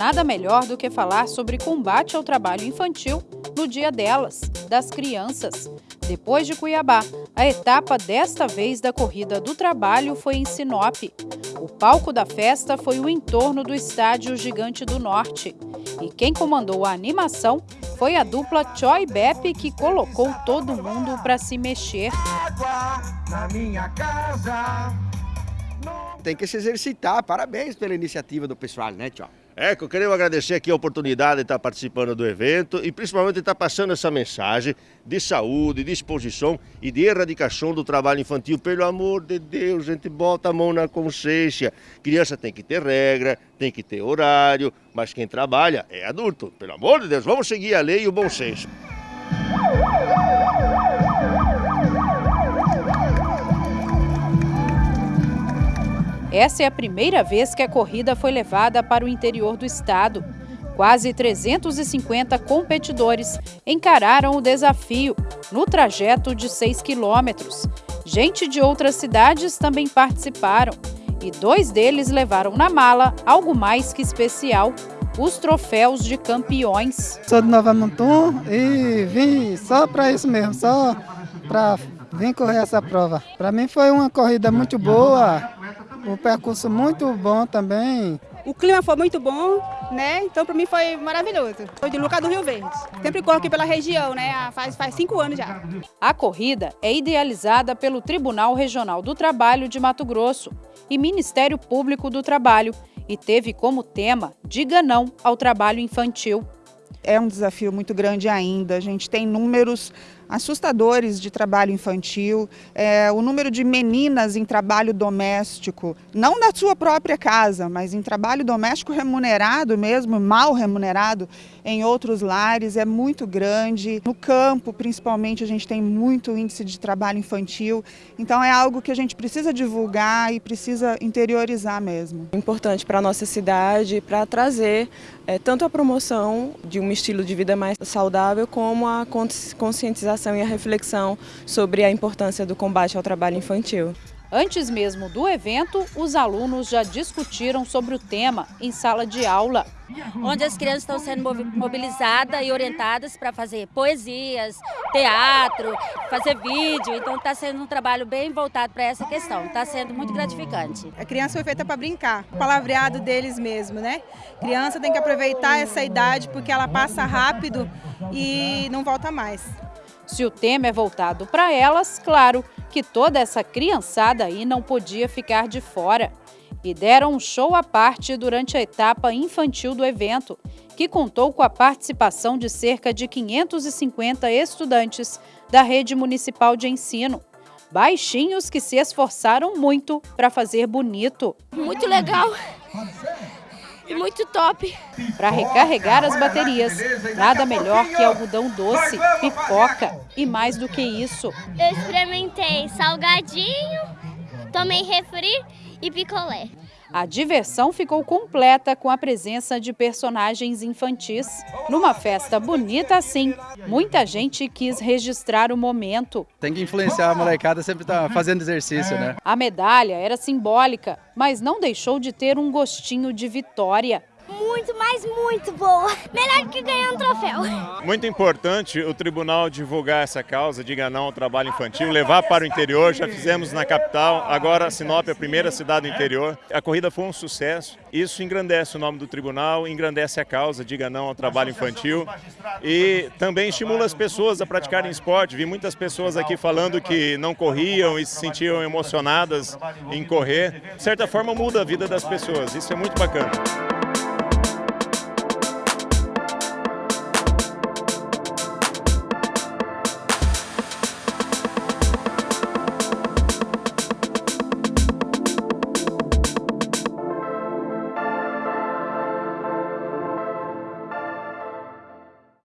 nada melhor do que falar sobre combate ao trabalho infantil no dia delas, das crianças. Depois de Cuiabá, a etapa desta vez da Corrida do Trabalho foi em Sinop. O palco da festa foi o entorno do estádio Gigante do Norte. E quem comandou a animação foi a dupla Choi Bepp, que colocou todo mundo para se mexer. Tem que se exercitar. Parabéns pela iniciativa do pessoal, né, Tchau? É, eu queria agradecer aqui a oportunidade de estar participando do evento e principalmente de estar passando essa mensagem de saúde, de exposição e de erradicação do trabalho infantil. Pelo amor de Deus, gente, bota a mão na consciência. Criança tem que ter regra, tem que ter horário, mas quem trabalha é adulto. Pelo amor de Deus, vamos seguir a lei e o bom senso. Essa é a primeira vez que a corrida foi levada para o interior do estado. Quase 350 competidores encararam o desafio no trajeto de 6 quilômetros. Gente de outras cidades também participaram e dois deles levaram na mala algo mais que especial, os troféus de campeões. Sou de Nova Mutum e vim só para isso mesmo, só para vir correr essa prova. Para mim foi uma corrida muito boa, um percurso muito bom também. O clima foi muito bom, né? Então para mim foi maravilhoso. Sou de Lucas do Rio Verde. Sempre corro aqui pela região, né? Faz, faz cinco anos já. A corrida é idealizada pelo Tribunal Regional do Trabalho de Mato Grosso e Ministério Público do Trabalho e teve como tema Diga Não ao Trabalho Infantil. É um desafio muito grande ainda. A gente tem números assustadores de trabalho infantil, é, o número de meninas em trabalho doméstico, não na sua própria casa, mas em trabalho doméstico remunerado mesmo, mal remunerado, em outros lares é muito grande. No campo, principalmente, a gente tem muito índice de trabalho infantil, então é algo que a gente precisa divulgar e precisa interiorizar mesmo. Importante para a nossa cidade, para trazer é, tanto a promoção de um estilo de vida mais saudável, como a conscientização e a reflexão sobre a importância do combate ao trabalho infantil. Antes mesmo do evento, os alunos já discutiram sobre o tema em sala de aula. Onde as crianças estão sendo mobilizadas e orientadas para fazer poesias, teatro, fazer vídeo. Então está sendo um trabalho bem voltado para essa questão. Está sendo muito gratificante. A criança foi feita para brincar, palavreado deles mesmo, né? A criança tem que aproveitar essa idade porque ela passa rápido e não volta mais. Se o tema é voltado para elas, claro que toda essa criançada aí não podia ficar de fora. E deram um show à parte durante a etapa infantil do evento, que contou com a participação de cerca de 550 estudantes da rede municipal de ensino. Baixinhos que se esforçaram muito para fazer bonito. Muito legal muito top. Para recarregar as baterias, nada melhor que algodão doce, pipoca e mais do que isso. Eu experimentei salgadinho, tomei refri e picolé. A diversão ficou completa com a presença de personagens infantis. Numa festa bonita assim, muita gente quis registrar o momento. Tem que influenciar a molecada sempre tá fazendo exercício, né? A medalha era simbólica, mas não deixou de ter um gostinho de vitória muito, mas muito boa. Melhor que ganhar um troféu. Muito importante o tribunal divulgar essa causa, de não ao trabalho infantil, levar para o interior. Já fizemos na capital, agora Sinop é a primeira cidade do interior. A corrida foi um sucesso. Isso engrandece o nome do tribunal, engrandece a causa, diga não ao trabalho infantil e também estimula as pessoas a praticarem esporte. Vi muitas pessoas aqui falando que não corriam e se sentiam emocionadas em correr. De certa forma muda a vida das pessoas, isso é muito bacana.